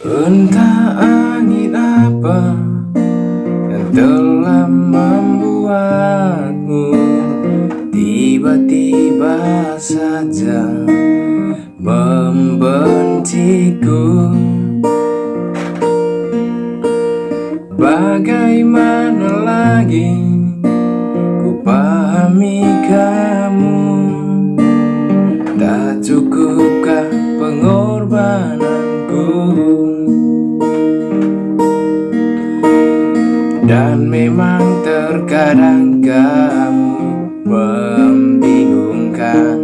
Entah angin apa yang telah membuatmu Tiba-tiba saja membenciku. Bagaimana lagi ku pahami kamu? Tak cukupkah pengorbananku memang terkadang kamu membingungkan.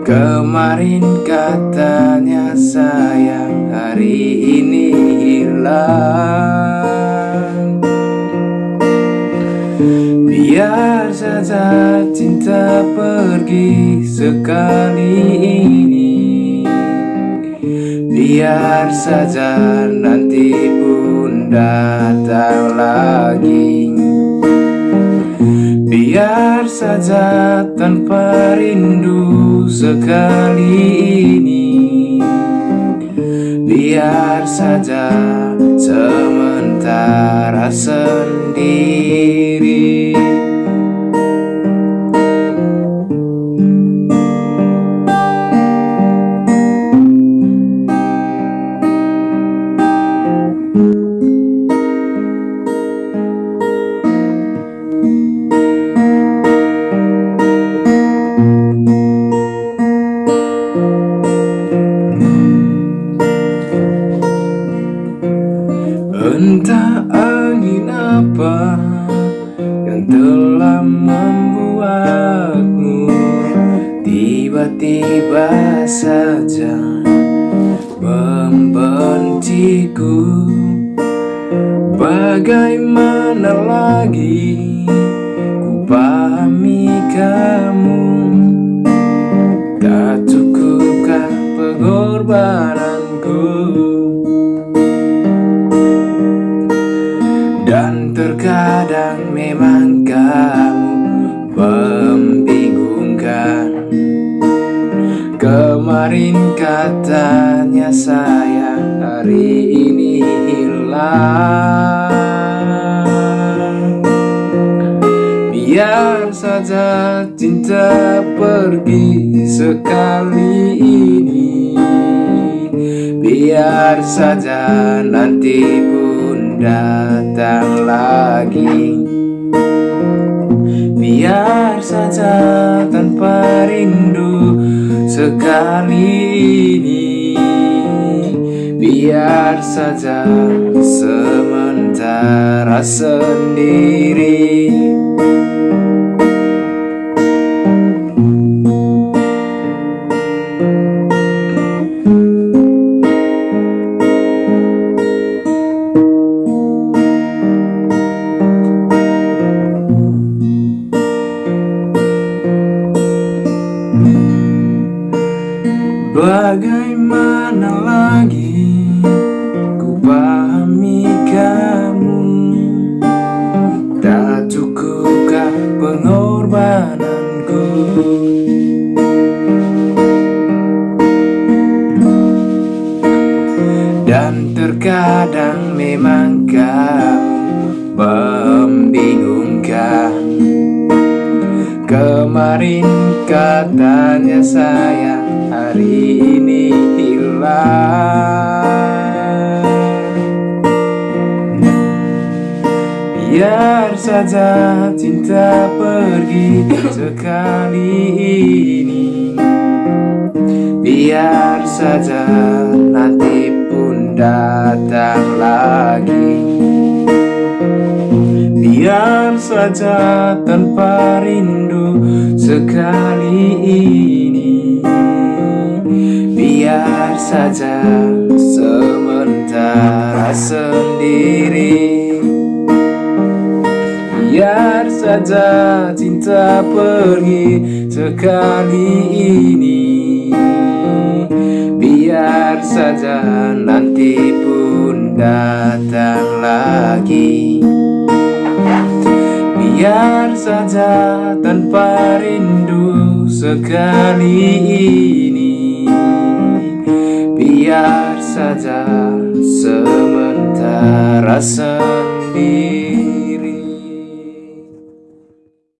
Kemarin katanya sayang hari ini hilang. Biar saja cinta pergi sekali ini. Biar saja nanti datang lagi. Biar saja tanpa rindu sekali ini. Biar saja sementara sendiri Entah angin apa yang telah membuatmu Tiba-tiba saja membenciku? Bagaimana lagi ku pahami kamu? Tak cukupkah pengorbananku Dan terkadang memang kamu membingungkan. Kemarin katanya sayang hari ini hilang. Biar saja cinta pergi sekali ini. Biar saja nanti pun datang lagi. Biar saja tanpa rindu sekali ini. Biar saja sementara sendiri Bagaimana lagi ku pahami kamu? Tak cukupkah pengorbananku? Dan terkadang memang kamu membingungkan. Kemarin katanya sayang hari ini Biar saja cinta pergi sekali ini. Biar saja nanti pun datang lagi. Biar saja tanpa rindu sekali ini Biar saja sementara sendiri. Biar saja cinta pergi sekali ini. Biar saja nanti pun datang lagi. Biar saja tanpa rindu sekali ini Biar saja sementara sendiri